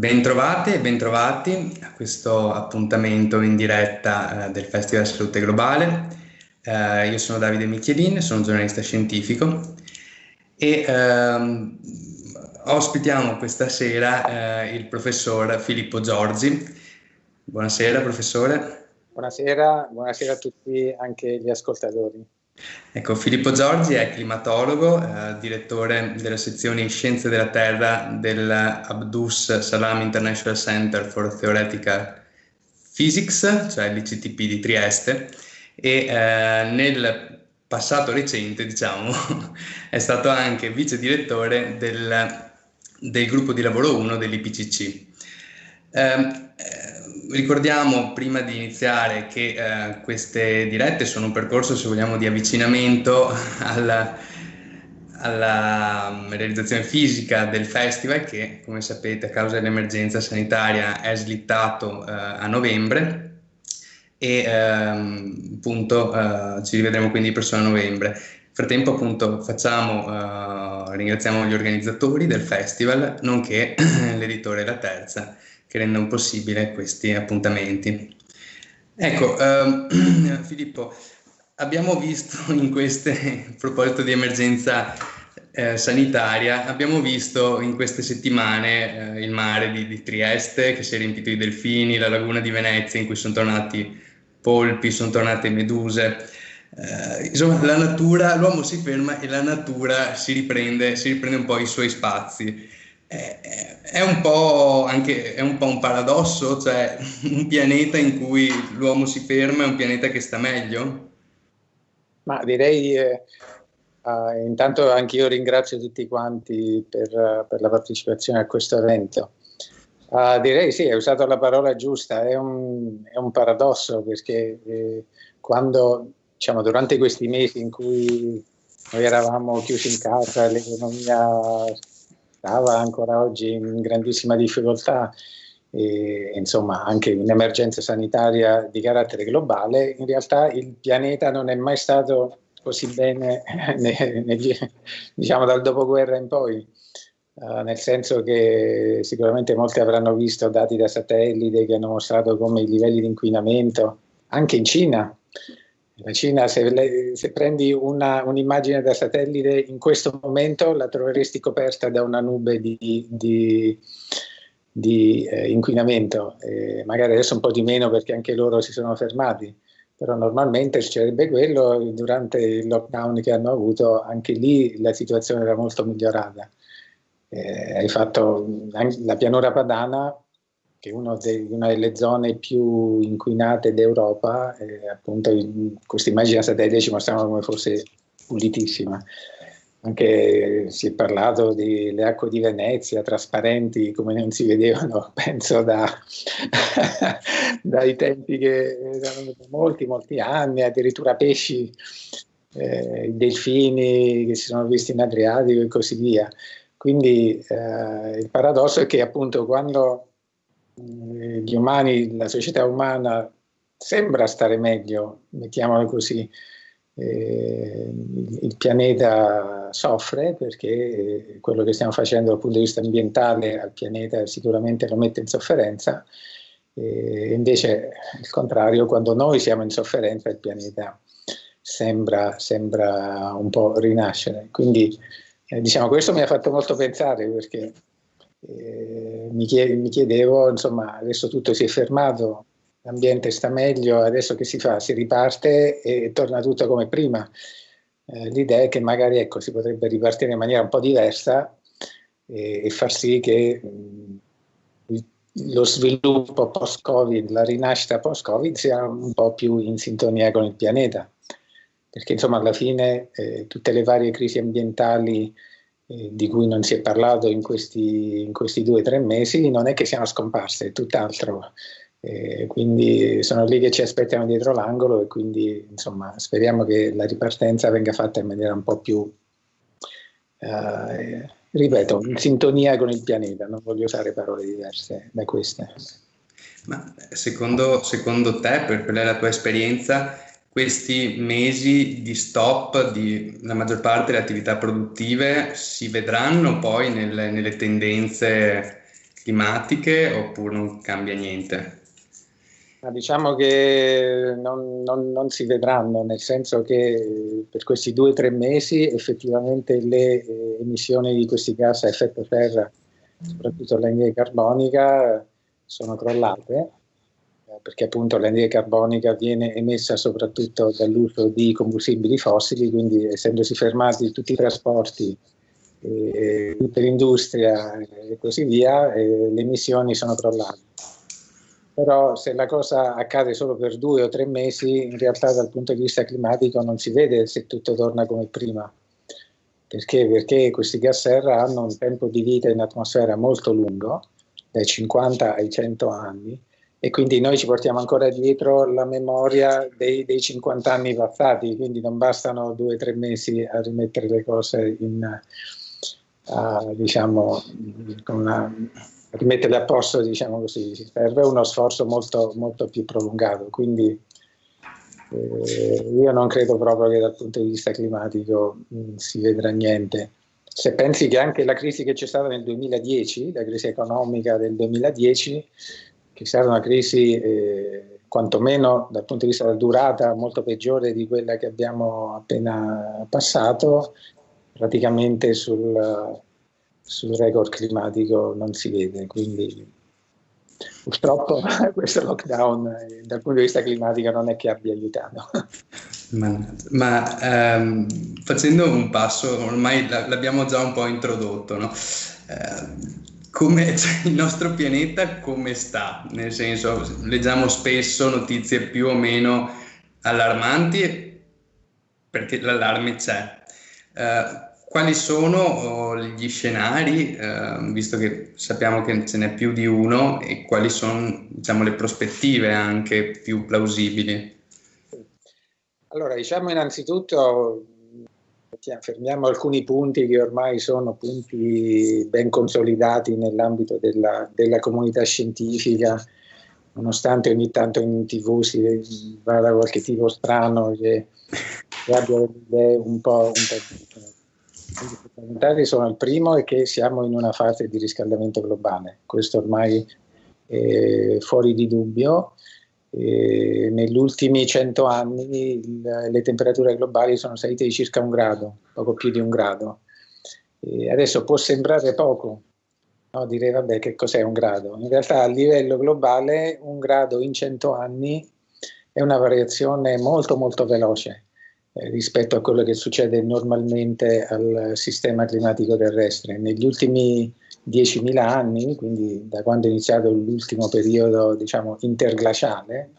Bentrovate e bentrovati a questo appuntamento in diretta eh, del Festival Salute Globale. Eh, io sono Davide Michelin, sono giornalista scientifico e ehm, ospitiamo questa sera eh, il professor Filippo Giorgi. Buonasera professore. Buonasera, buonasera a tutti anche gli ascoltatori. Ecco, Filippo Giorgi è climatologo, eh, direttore della sezione Scienze della Terra dell'Abdus Salam International Center for Theoretical Physics, cioè l'ICTP di Trieste, e eh, nel passato recente, diciamo, è stato anche vice direttore del, del gruppo di lavoro 1 dell'IPCC. Eh, ricordiamo prima di iniziare che eh, queste dirette sono un percorso, se vogliamo, di avvicinamento alla, alla mm, realizzazione fisica del festival che, come sapete, a causa dell'emergenza sanitaria è slittato eh, a novembre e ehm, appunto eh, ci rivedremo quindi presso a novembre. Nel frattempo appunto facciamo, eh, ringraziamo gli organizzatori del festival, nonché l'editore La Terza che rendono possibile questi appuntamenti. Ecco, ehm, Filippo, abbiamo visto in queste, a proposito di emergenza eh, sanitaria, abbiamo visto in queste settimane eh, il mare di, di, Trieste che si è riempito di delfini, la laguna di Venezia in cui sono tornati polpi, sono tornate meduse. Eh, insomma, la natura, l'uomo si ferma e la natura si riprende, si riprende un po' i suoi spazi è, un po' anche è un po' un paradosso, cioè un pianeta in cui l'uomo si ferma è un pianeta che sta meglio? Ma direi, eh, uh, intanto anch'io ringrazio tutti quanti per, per, la partecipazione a questo evento. Uh, direi sì, hai usato la parola giusta, è un, è un paradosso perché eh, quando, diciamo, durante questi mesi in cui noi eravamo chiusi in casa, l'economia stava ancora oggi in grandissima difficoltà e insomma anche un'emergenza sanitaria di carattere globale, in realtà il pianeta non è mai stato così bene negli, diciamo dal dopoguerra in poi, uh, nel senso che sicuramente molti avranno visto dati da satellite che hanno mostrato come i livelli di inquinamento anche in Cina la Cina, se, le, se prendi una, un'immagine da satellite in questo momento la troveresti coperta da una nube di, di, di eh, inquinamento, eh, magari adesso un po' di meno perché anche loro si sono fermati, però normalmente succederebbe quello, durante il lockdown che hanno avuto anche lì la situazione era molto migliorata. Eh, hai fatto la pianura padana che è una delle zone più inquinate d'Europa, eh, appunto questa immagine satellite ci mostrano come fosse pulitissima. Anche si è parlato delle acque di Venezia trasparenti come non si vedevano, penso da, dai tempi che erano molti, molti anni, addirittura pesci, eh, delfini che si sono visti in Adriatico e così via. Quindi eh, il paradosso è che appunto quando gli umani, la società umana sembra stare meglio, mettiamolo così, eh, il pianeta soffre perché quello che stiamo facendo dal punto di vista ambientale al pianeta sicuramente lo mette in sofferenza, e invece il contrario, quando noi siamo in sofferenza il pianeta sembra, sembra un po' rinascere. Quindi eh, diciamo, questo mi ha fatto molto pensare perché eh, mi, chied mi, chiedevo, insomma, adesso tutto si è fermato, l'ambiente sta meglio, adesso che si fa? Si riparte e torna tutto come prima. Eh, l'idea è che magari ecco, si potrebbe ripartire in maniera un po' diversa e, e far sì che mh, lo sviluppo post-Covid, la rinascita post-Covid sia un po' più in sintonia con il pianeta. Perché insomma alla fine eh, tutte le varie crisi ambientali eh, di cui non si è parlato in questi, in questi due o tre mesi, non è che siano scomparse, è tutt'altro. Eh, quindi sono lì che ci aspettiamo dietro l'angolo e quindi insomma speriamo che la ripartenza venga fatta in maniera un po' più, eh, ripeto, in sintonia con il pianeta, non voglio usare parole diverse da queste. Ma secondo, secondo te, per quella è la tua esperienza, questi mesi di stop di la maggior parte delle attività produttive si vedranno poi nelle, nelle tendenze climatiche oppure non cambia niente? Ma diciamo che non, non, non, si vedranno, nel senso che per questi due o tre mesi effettivamente le eh, emissioni di questi gas a effetto serra, soprattutto l'anidride carbonica, sono crollate, perché appunto l'anidride carbonica viene emessa soprattutto dall'uso di combustibili fossili, quindi essendosi fermati tutti i trasporti, eh, tutta l'industria e così via, eh, le emissioni sono crollate però se la cosa accade solo per due o tre mesi, in realtà dal punto di vista climatico non si vede se tutto torna come prima. Perché? Perché questi gas serra hanno un tempo di vita in atmosfera molto lungo, dai 50 ai 100 anni, e quindi noi ci portiamo ancora dietro la memoria dei, dei 50 anni passati, quindi non bastano due o tre mesi a rimettere le cose in, uh, diciamo, con una rimetterle a posto, diciamo così, serve uno sforzo molto, molto più prolungato. Quindi eh, io non credo proprio che dal punto di vista climatico mh, mm, si vedrà niente. Se pensi che anche la crisi che c'è stata nel 2010, la crisi economica del 2010, che stata una crisi eh, quantomeno dal punto di vista della durata molto peggiore di quella che abbiamo appena passato, praticamente sul, sul record climatico non si vede, quindi purtroppo questo lockdown eh, dal punto di vista climatico non è che abbia aiutato. Ma, ma ehm, facendo un passo, ormai l'abbiamo già un po' introdotto, no? eh, come, cioè, il nostro pianeta come sta? Nel senso, leggiamo spesso notizie più o meno allarmanti perché l'allarme c'è. Eh, quali sono oh, gli scenari, eh, visto che sappiamo che ce n'è più di uno, e quali sono diciamo, le prospettive anche più plausibili? Allora, diciamo innanzitutto, fermiamo alcuni punti che ormai sono punti ben consolidati nell'ambito della, della comunità scientifica, nonostante ogni tanto in tv si vada qualche tipo strano che, che abbia idee un po', un po' sono il primo è che siamo in una fase di riscaldamento globale, questo ormai è fuori di dubbio. Negli ultimi cento anni il, le temperature globali sono salite di circa un grado, poco più di un grado. E adesso può sembrare poco, no? dire vabbè che cos'è un grado? In realtà a livello globale un grado in cento anni è una variazione molto molto veloce eh, rispetto a quello che succede normalmente al sistema climatico terrestre. Negli ultimi 10.000 anni, quindi da quando è iniziato l'ultimo periodo diciamo, interglaciale,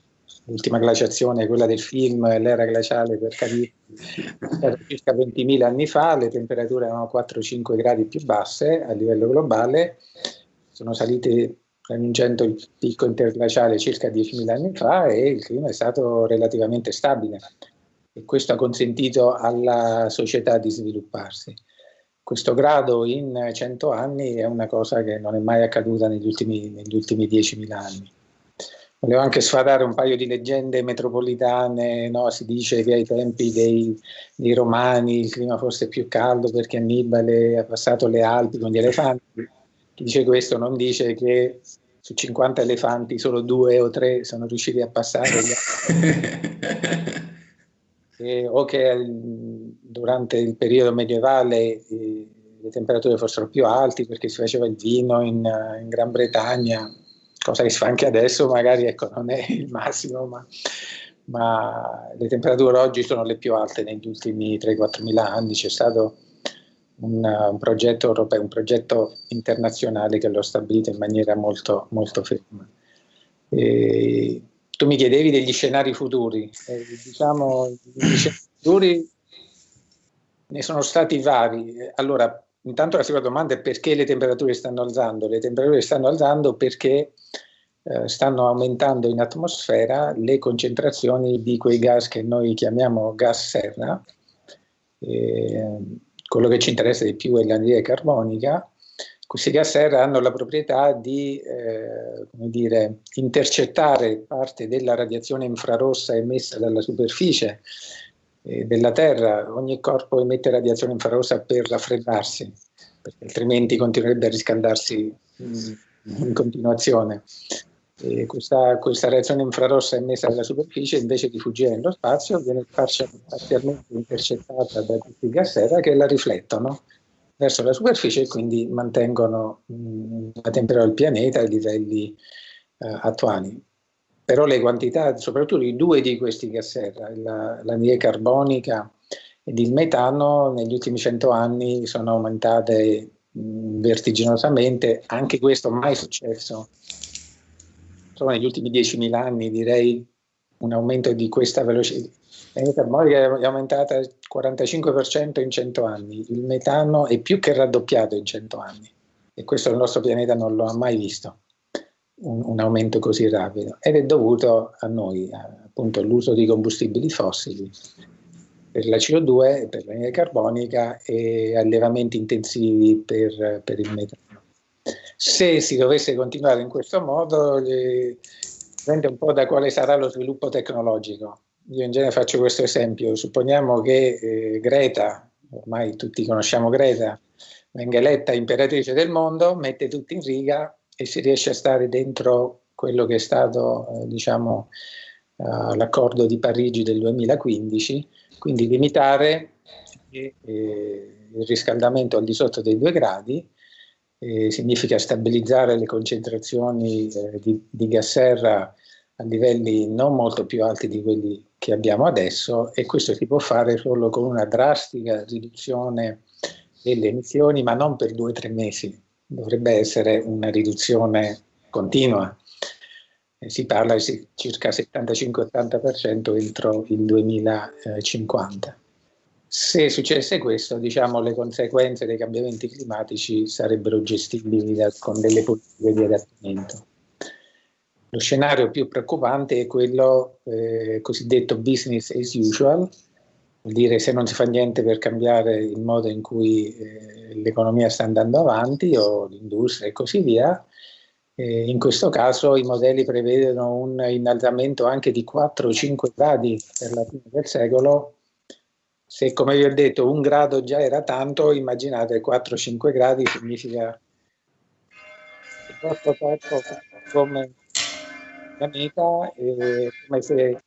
l'ultima glaciazione, quella del film, l'era glaciale per capire, circa 20.000 anni fa, le temperature erano 4-5 gradi più basse a livello globale, sono salite raggiungendo il picco interglaciale circa 10.000 anni fa e il clima è stato relativamente stabile e questo ha consentito alla società di svilupparsi. Questo grado in 100 anni è una cosa che non è mai accaduta negli ultimi, negli ultimi 10.000 anni. Volevo anche sfatare un paio di leggende metropolitane, no? si dice che ai tempi dei, dei, Romani il clima fosse più caldo perché Annibale ha passato le Alpi con gli elefanti. Chi dice questo non dice che su 50 elefanti solo due o tre sono riusciti a passare. eh, o che durante il periodo medievale le temperature fossero più alte perché si faceva il vino in, in, Gran Bretagna, cosa che si fa anche adesso, magari ecco, non è il massimo, ma, ma le temperature oggi sono le più alte negli ultimi 3-4 mila anni. C'è stato un, un, progetto europeo, un progetto internazionale che lo ha stabilito in maniera molto, molto ferma. E tu mi chiedevi degli scenari futuri. Eh, diciamo, gli scenari futuri ne sono stati vari. Allora, intanto la seconda domanda è perché le temperature stanno alzando? Le temperature stanno alzando perché eh, stanno aumentando in atmosfera le concentrazioni di quei gas che noi chiamiamo gas serra. Eh, quello che ci interessa di più è l'anidride carbonica questi gas serra hanno la proprietà di eh, dire, intercettare parte della radiazione infrarossa emessa dalla superficie eh, della Terra. Ogni corpo emette radiazione infrarossa per raffreddarsi, perché altrimenti continuerebbe a riscaldarsi mm, in continuazione. Questa, questa, reazione infrarossa emessa dalla superficie invece di fuggire nello spazio viene parzialmente intercettata da questi gas serra che la riflettono verso la superficie e quindi mantengono mh, la temperatura del pianeta ai livelli eh, attuali. Però le quantità, soprattutto i due di questi gas serra, l'anidride carbonica ed il metano, negli ultimi cento anni sono aumentate vertiginosamente, anche questo mai successo. Solo negli ultimi 10.000 anni, direi un aumento di questa velocità. L'anidride carbonica è aumentata il 45% in 100 anni, il metano è più che raddoppiato in 100 anni. E questo il nostro pianeta non lo ha mai visto un, un, aumento così rapido ed è dovuto a noi, appunto all'uso di combustibili fossili per la CO2, per l'anidride carbonica e allevamenti intensivi per, per, il metano. Se si dovesse continuare in questo modo, dipende un po' da quale sarà lo sviluppo tecnologico. Io in genere faccio questo esempio, supponiamo che eh, Greta, ormai tutti conosciamo Greta, venga eletta imperatrice del mondo, mette tutti in riga e si riesce a stare dentro quello che è stato eh, diciamo, uh, l'accordo di Parigi del 2015, quindi limitare eh, il riscaldamento al di sotto dei due gradi, eh, significa stabilizzare le concentrazioni eh, di, di gas serra a livelli non molto più alti di quelli che abbiamo adesso e questo si può fare solo con una drastica riduzione delle emissioni, ma non per due o tre mesi, dovrebbe essere una riduzione continua. Eh, si parla di circa 75-80% entro il 2050. Se successe questo, diciamo, le conseguenze dei cambiamenti climatici sarebbero gestibili da, con delle politiche di adattamento. Lo scenario più preoccupante è quello eh, cosiddetto business as usual, vuol dire se non si fa niente per cambiare il modo in cui eh, l'economia sta andando avanti o l'industria e così via. Eh, in questo caso i modelli prevedono un innalzamento anche di 4-5 gradi per la fine del secolo. Se, come vi ho detto, un grado già era tanto, immaginate 4-5 gradi significa vostro corpo come pianeta, eh, come se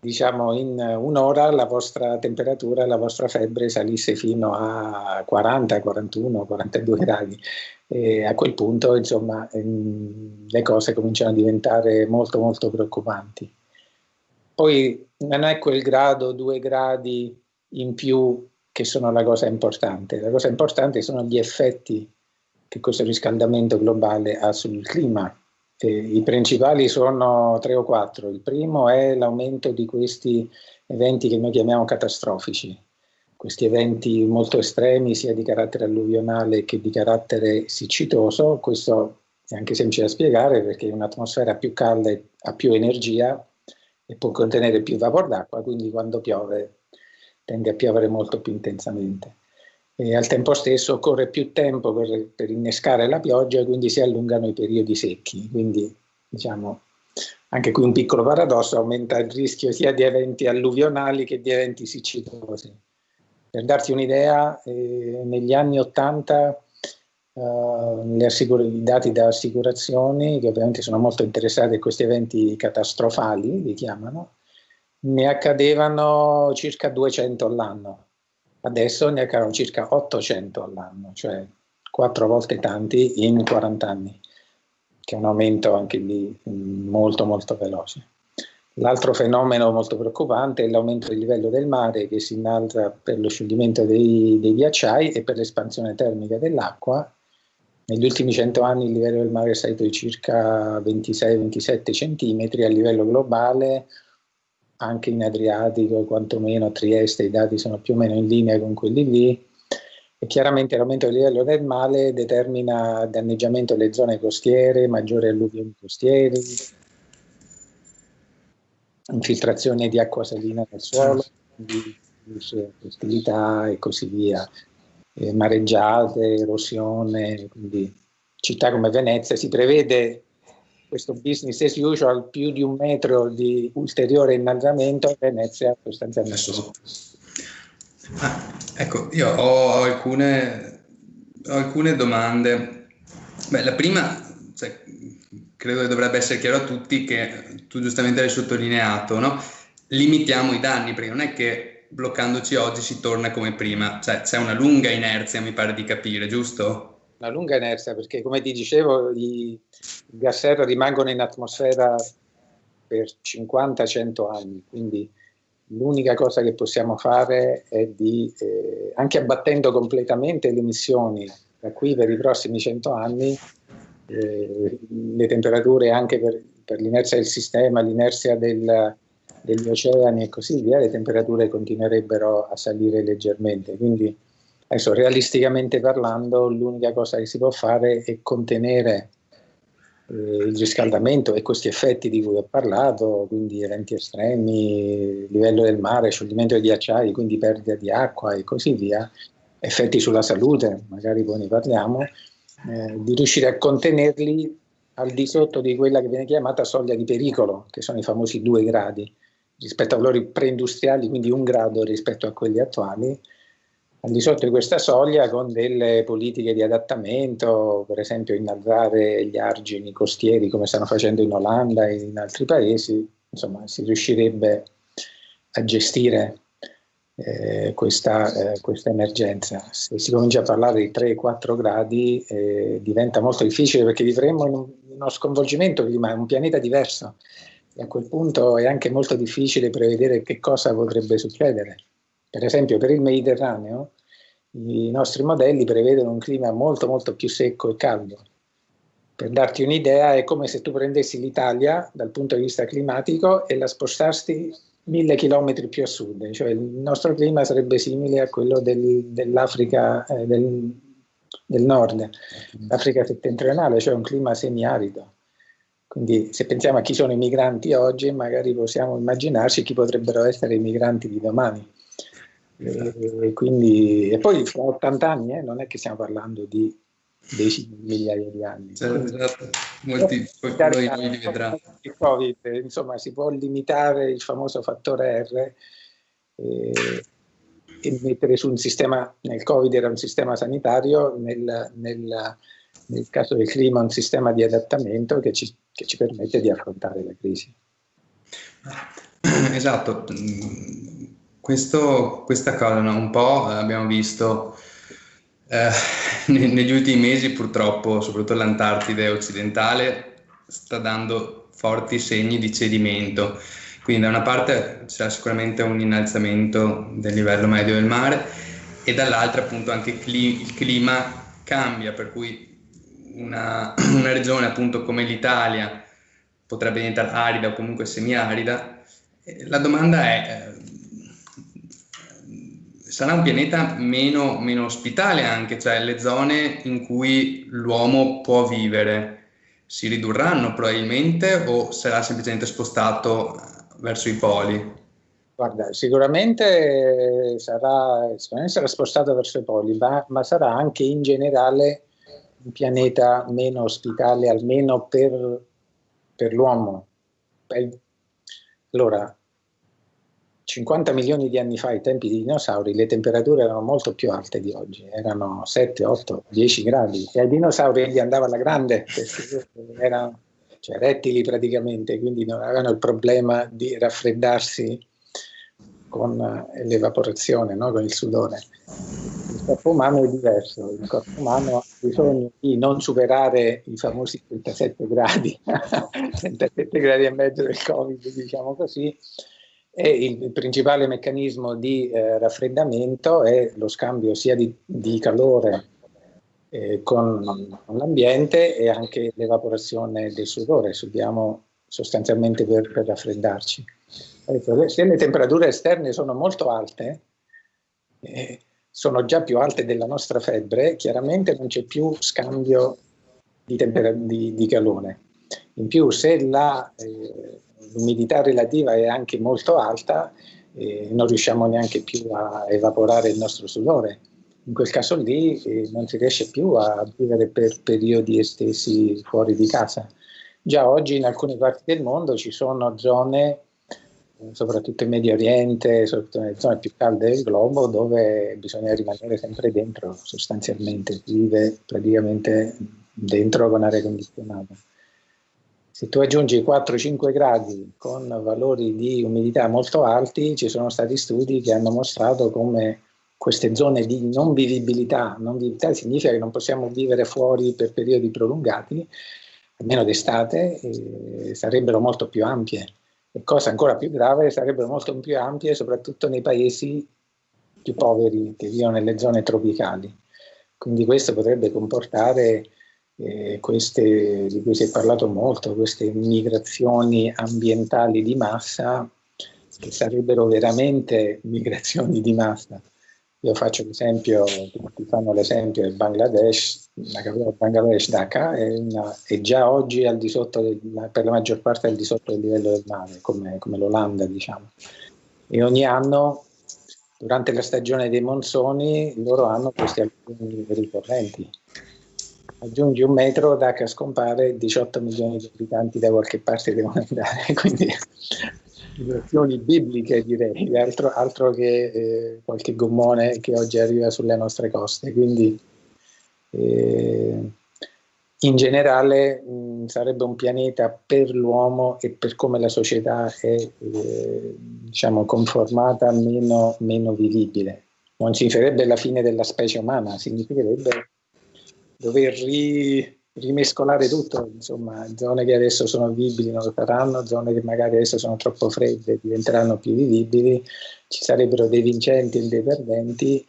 diciamo in un'ora la vostra temperatura, la vostra febbre salisse fino a 40, 41, 42 gradi. E a quel punto, insomma, ehm, le cose cominciano a diventare molto, molto preoccupanti. Poi non è quel grado, due gradi in più che sono la cosa importante. La cosa importante sono gli effetti che questo riscaldamento globale ha sul clima i principali sono tre o quattro. Il primo è l'aumento di questi eventi che noi chiamiamo catastrofici, questi eventi molto estremi sia di carattere alluvionale che di carattere siccitoso. Questo è anche semplice da spiegare perché un'atmosfera più calda ha più energia e può contenere più vapor d'acqua, quindi quando piove tende a piovere molto più intensamente e al tempo stesso occorre più tempo per, per, innescare la pioggia e quindi si allungano i periodi secchi. Quindi diciamo anche qui un piccolo paradosso, aumenta il rischio sia di eventi alluvionali che di eventi siccitosi. Per darti un'idea, eh, negli anni 80 eh, i dati da assicurazioni, che ovviamente sono molto interessati a questi eventi catastrofali, li chiamano, ne accadevano circa 200 all'anno adesso ne accadano circa 800 all'anno, cioè quattro volte tanti in 40 anni, che è un aumento anche lì molto molto veloce. L'altro fenomeno molto preoccupante è l'aumento del livello del mare che si innalza per lo scioglimento dei, dei ghiacciai e per l'espansione termica dell'acqua. Negli ultimi 100 anni il livello del mare è salito di circa 26-27 centimetri a livello globale, anche in Adriatico, quantomeno a Trieste i dati sono più o meno in linea con quelli lì. E chiaramente l'aumento del livello del mare determina danneggiamento delle zone costiere, maggiori alluvioni costieri, infiltrazione di acqua salina nel suolo, ostilità e così via, e mareggiate, erosione, quindi città come Venezia si prevede questo business as usual più di un metro di ulteriore innalzamento Venezia sostanzialmente ah, ecco io ho alcune, ho alcune domande Beh, la prima cioè, credo che dovrebbe essere chiaro a tutti che tu giustamente hai sottolineato, no? limitiamo i danni perché non è che bloccandoci oggi si torna come prima, cioè c'è una lunga inerzia mi pare di capire, giusto? Una lunga inerzia perché come ti dicevo i gas serra rimangono in atmosfera per 50-100 anni, quindi l'unica cosa che possiamo fare è di, eh, anche abbattendo completamente le emissioni da qui per i prossimi 100 anni, eh, le temperature anche per, per l'inerzia del sistema, l'inerzia del, degli oceani e così via, le temperature continuerebbero a salire leggermente. Quindi adesso realisticamente parlando l'unica cosa che si può fare è contenere eh, il riscaldamento e questi effetti di cui ho parlato, quindi eventi estremi, livello del mare, scioglimento dei ghiacciai, quindi perdita di acqua e così via, effetti sulla salute, magari poi ne parliamo, eh, di riuscire a contenerli al di sotto di quella che viene chiamata soglia di pericolo, che sono i famosi due gradi, rispetto a valori preindustriali, quindi un grado rispetto a quelli attuali, al di sotto di questa soglia con delle politiche di adattamento, per esempio innalzare gli argini costieri come stanno facendo in Olanda e in altri paesi, insomma si riuscirebbe a gestire eh, questa, eh, questa, emergenza. Se si comincia a parlare di 3-4 gradi eh, diventa molto difficile perché vivremmo in, un, in uno sconvolgimento climatico, un pianeta diverso e a quel punto è anche molto difficile prevedere che cosa potrebbe succedere. Per esempio per il Mediterraneo i nostri modelli prevedono un clima molto molto più secco e caldo. Per darti un'idea è come se tu prendessi l'Italia dal punto di vista climatico e la spostassi mille chilometri più a sud, cioè il nostro clima sarebbe simile a quello del, dell'Africa eh, del, del, nord, l'Africa settentrionale, cioè un clima semiarido. Quindi se pensiamo a chi sono i migranti oggi, magari possiamo immaginarci chi potrebbero essere i migranti di domani. E, quindi, e poi fra 80 anni eh, non è che stiamo parlando di decine di migliaia di anni. Certo, esatto. Molti poi noi li. Il COVID, insomma, si può limitare il famoso fattore R e, e mettere su un sistema, nel Covid era un sistema sanitario, nel, nel, nel caso del clima un sistema di adattamento che ci, che ci permette di affrontare la crisi. Esatto, questo, questa cosa no? un po' abbiamo visto eh, negli ultimi mesi purtroppo, soprattutto l'Antartide occidentale, sta dando forti segni di cedimento. Quindi da una parte c'è sicuramente un innalzamento del livello medio del mare e dall'altra appunto anche il clima cambia, per cui una, una regione appunto come l'Italia potrebbe diventare arida o comunque semiarida. La domanda è, eh, sarà un pianeta meno, meno ospitale anche, cioè le zone in cui l'uomo può vivere si ridurranno probabilmente o sarà semplicemente spostato verso i poli? Guarda, sicuramente sarà, sicuramente sarà spostato verso i poli, ma, ma, sarà anche in generale un pianeta meno ospitale, almeno per, per l'uomo. Allora, 50 milioni di anni fa, ai tempi dei dinosauri, le temperature erano molto più alte di oggi, erano 7, 8, 10 gradi e ai dinosauri gli andava alla grande, erano cioè, rettili praticamente, quindi non avevano il problema di raffreddarsi con l'evaporazione, no? con il sudore. Il corpo umano è diverso, il corpo umano ha bisogno di non superare i famosi 37 gradi, 37 gradi e mezzo del Covid, diciamo così, e il principale meccanismo di eh, raffreddamento è lo scambio sia di, di calore eh, con, con l'ambiente e anche l'evaporazione del sudore, subiamo sostanzialmente per, per raffreddarci. Se le temperature esterne sono molto alte, eh, sono già più alte della nostra febbre, chiaramente non c'è più scambio di, di, di calore. In più, se la eh, l'umidità relativa è anche molto alta e non riusciamo neanche più a evaporare il nostro sudore. In quel caso lì eh, non si riesce più a vivere per periodi estesi fuori di casa. Già oggi in alcune parti del mondo ci sono zone, eh, soprattutto in Medio Oriente, soprattutto nelle zone più calde del globo, dove bisogna rimanere sempre dentro sostanzialmente, vive praticamente dentro con aria condizionata. Se tu aggiungi 4-5 gradi con valori di umidità molto alti, ci sono stati studi che hanno mostrato come queste zone di non vivibilità, non vivibilità significa che non possiamo vivere fuori per periodi prolungati, almeno d'estate, sarebbero molto più ampie. E cosa ancora più grave, sarebbero molto più ampie soprattutto nei paesi più poveri che vivono nelle zone tropicali. Quindi questo potrebbe comportare eh, queste, di cui si è parlato molto, queste migrazioni ambientali di massa, che sarebbero veramente migrazioni di massa. Io faccio l'esempio, tutti fanno l'esempio del Bangladesh, la capitale Bangladesh Dhaka è, una, è, già oggi al di sotto, del, per la maggior parte al di sotto del livello del mare, come, come l'Olanda diciamo. E ogni anno, durante la stagione dei monsoni, loro hanno questi alcuni ricorrenti. Aggiungi un metro, Dhaka scompare, 18 milioni di abitanti da qualche parte devono andare, quindi situazioni bibliche direi, altro, altro che eh, qualche gommone che oggi arriva sulle nostre coste. Quindi eh, in generale mh, sarebbe un pianeta per l'uomo e per come la società è eh, diciamo, conformata meno, meno vivibile. Non significherebbe la fine della specie umana, significherebbe dover ri, rimescolare tutto, insomma, zone che adesso sono vivibili non lo saranno, zone che magari adesso sono troppo fredde diventeranno più vivibili, ci sarebbero dei vincenti e dei perdenti,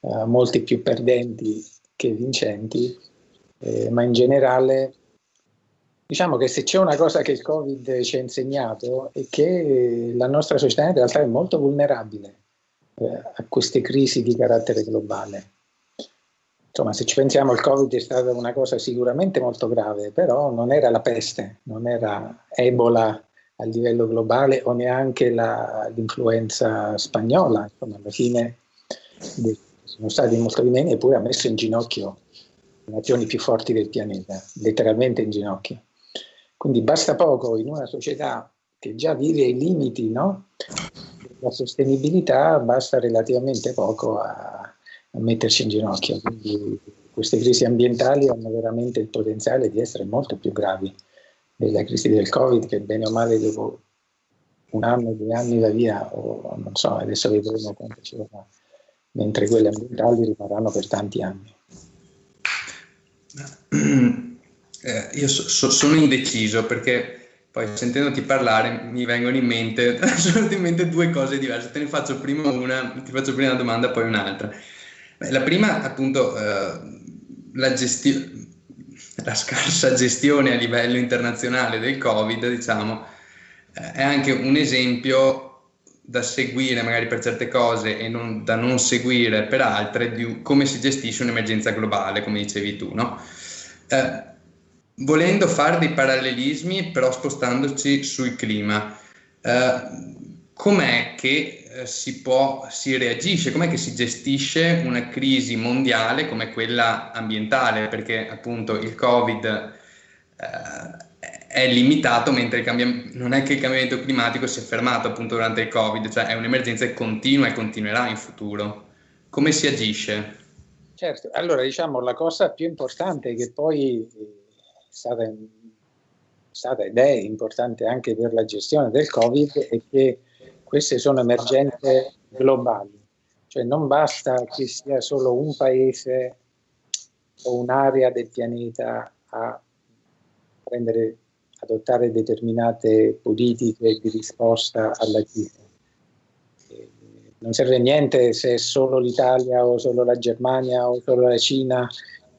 eh, molti più perdenti che vincenti, eh, ma in generale diciamo che se c'è una cosa che il Covid ci ha insegnato è che la nostra società in realtà è molto vulnerabile eh, a queste crisi di carattere globale insomma, se ci pensiamo, il Covid è stata una cosa sicuramente molto grave, però non era la peste, non era Ebola a livello globale o neanche l'influenza spagnola. Insomma, alla fine sono stati molto di meno eppure ha messo in ginocchio le nazioni più forti del pianeta, letteralmente in ginocchio. Quindi basta poco in una società che già vive ai limiti no? della sostenibilità, basta relativamente poco a metterci in ginocchio. Quindi queste crisi ambientali hanno veramente il potenziale di essere molto più gravi della crisi del Covid che bene o male dopo un anno, due anni va via, o non so, adesso vedremo quanto ci vorrà, mentre quelle ambientali rimarranno per tanti anni. Eh, io so, so, sono indeciso perché poi sentendoti parlare mi vengono in mente, in mente due cose diverse. Te ne faccio prima una, ti faccio prima una domanda, poi un'altra. La prima, appunto, eh, la, gesti- la scarsa gestione a livello internazionale del Covid, diciamo, eh, è anche un esempio da seguire magari per certe cose e non, da non seguire per altre di come si gestisce un'emergenza globale, come dicevi tu, no? Eh, volendo fare dei parallelismi, però spostandoci sul clima, eh, com'è che eh, si può, si reagisce, com'è che si gestisce una crisi mondiale come quella ambientale, perché appunto il Covid eh, è limitato, mentre non è che il cambiamento climatico si è fermato appunto durante il Covid, cioè è un'emergenza che continua e continuerà in futuro. Come si agisce? Certo, allora diciamo la cosa più importante che poi è stata, è stata ed è importante anche per la gestione del Covid è che queste sono emergenze globali, cioè non basta che sia solo un paese o un'area del pianeta a prendere, adottare determinate politiche di risposta alla crisi. Non serve niente se è solo l'Italia o solo la Germania o solo la Cina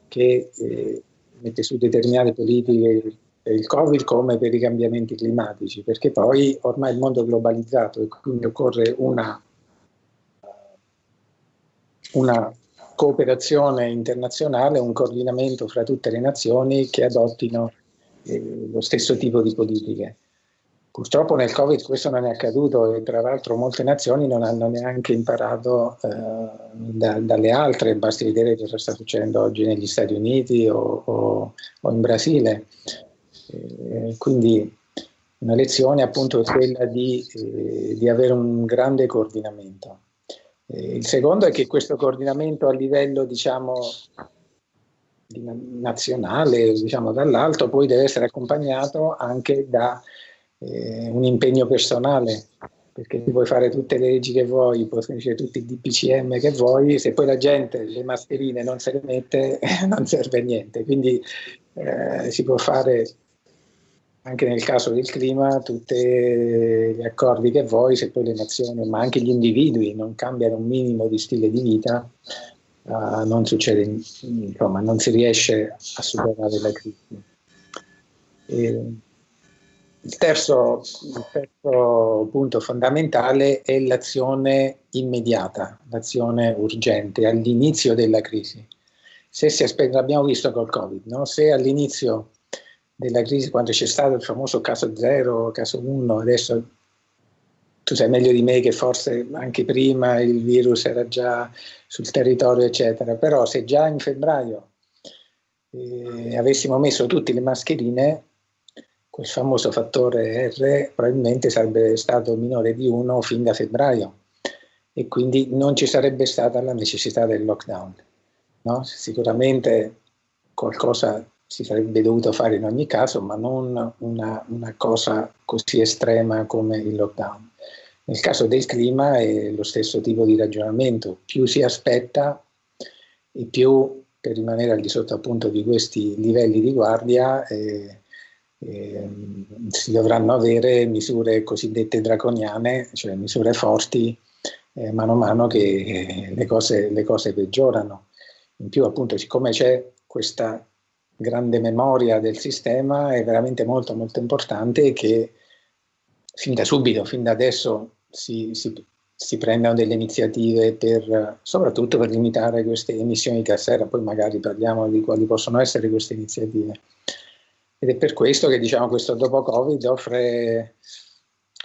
che eh, mette su determinate politiche il Covid come per i cambiamenti climatici, perché poi ormai il mondo è globalizzato e quindi occorre una, una cooperazione internazionale, un coordinamento fra tutte le nazioni che adottino eh, lo stesso tipo di politiche. Purtroppo nel Covid questo non è accaduto e tra l'altro molte nazioni non hanno neanche imparato eh, da, dalle altre, basti vedere cosa sta succedendo oggi negli Stati Uniti o, o, o in Brasile. Eh, quindi una lezione appunto è quella di, eh, di avere un grande coordinamento. Eh, il secondo è che questo coordinamento a livello diciamo nazionale, diciamo dall'alto, poi deve essere accompagnato anche da eh, un impegno personale, perché puoi fare tutte le leggi che vuoi, puoi fare tutti i DPCM che vuoi, se poi la gente le mascherine non se le mette non serve a niente, quindi eh, si può fare anche nel caso del clima tutti gli accordi che vuoi, se poi le nazioni, ma anche gli individui non cambiano un minimo di stile di vita, uh, non succede, insomma, non si riesce a superare la crisi. E il terzo, il terzo punto fondamentale è l'azione immediata, l'azione urgente all'inizio della crisi. Se si aspetta, l'abbiamo visto col Covid, no? se all'inizio della crisi, quando c'è stato il famoso caso 0, caso 1, adesso tu sai meglio di me che forse anche prima il virus era già sul territorio, eccetera, però se già in febbraio eh, avessimo messo tutte le mascherine, quel famoso fattore R probabilmente sarebbe stato minore di 1 fin da febbraio e quindi non ci sarebbe stata la necessità del lockdown. No? Sicuramente qualcosa si sarebbe dovuto fare in ogni caso, ma non una, una cosa così estrema come il lockdown. Nel caso del clima è lo stesso tipo di ragionamento, più si aspetta e più per rimanere al di sotto appunto di questi livelli di guardia eh, eh, si dovranno avere misure cosiddette draconiane, cioè misure forti eh, mano a mano che eh, le cose, le cose peggiorano. In più appunto siccome c'è questa grande memoria del sistema è veramente molto molto importante che fin da subito, fin da adesso si, si, si prendano delle iniziative per, soprattutto per limitare queste emissioni di gas serra, poi magari parliamo di quali possono essere queste iniziative. Ed è per questo che diciamo questo dopo Covid offre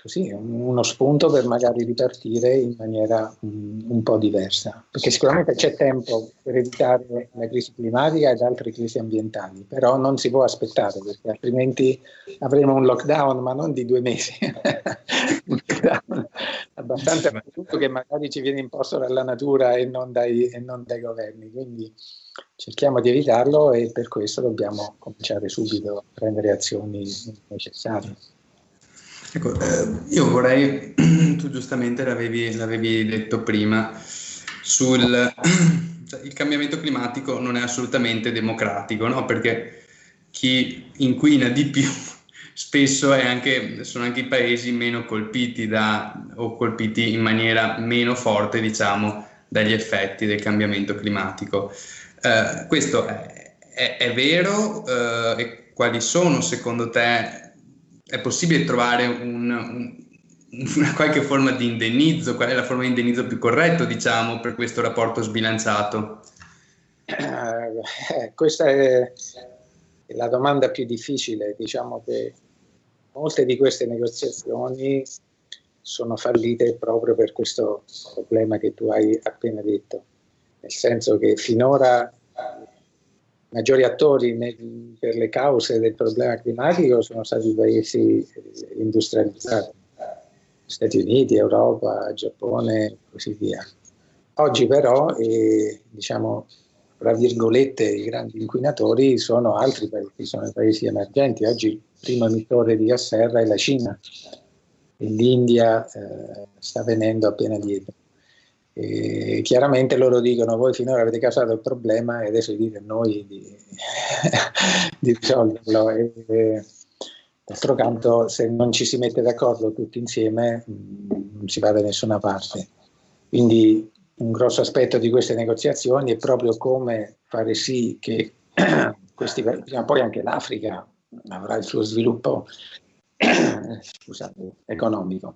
così, uno spunto per magari ripartire in maniera un, un po' diversa, perché sicuramente c'è tempo per evitare la crisi climatica ed altre crisi ambientali, però non si può aspettare perché altrimenti avremo un lockdown, ma non di due mesi, un lockdown abbastanza brutto che magari ci viene imposto dalla natura e non dai, e non dai governi, quindi cerchiamo di evitarlo e per questo dobbiamo cominciare subito a prendere azioni necessarie. Ecco, eh, io vorrei, tu giustamente l'avevi, l'avevi detto prima, sul cioè, il cambiamento climatico non è assolutamente democratico, no? perché chi inquina di più spesso anche, sono anche i paesi meno colpiti da, o colpiti in maniera meno forte, diciamo, dagli effetti del cambiamento climatico. Eh, questo è, è, è vero eh, e quali sono secondo te è possibile trovare un, un, una qualche forma di indennizzo? Qual è la forma di indennizzo più corretto, diciamo, per questo rapporto sbilanciato? Eh, questa è la domanda più difficile. Diciamo che molte di queste negoziazioni sono fallite proprio per questo problema che tu hai appena detto, nel senso che finora maggiori attori nel, per le cause del problema climatico sono stati i paesi industrializzati, Stati Uniti, Europa, Giappone e così via. Oggi però, eh, diciamo, tra virgolette, i grandi inquinatori sono altri paesi, sono i paesi emergenti. Oggi il primo emittore di gas serra è la Cina l'India eh, sta venendo appena dietro. E chiaramente loro dicono voi finora avete causato il problema e adesso dite a noi di, di risolverlo. E, e, d'altro canto, se non ci si mette d'accordo tutti insieme, mm, non si va da nessuna parte. Quindi un grosso aspetto di queste negoziazioni è proprio come fare sì che questi, prima poi anche l'Africa avrà il suo sviluppo scusate, economico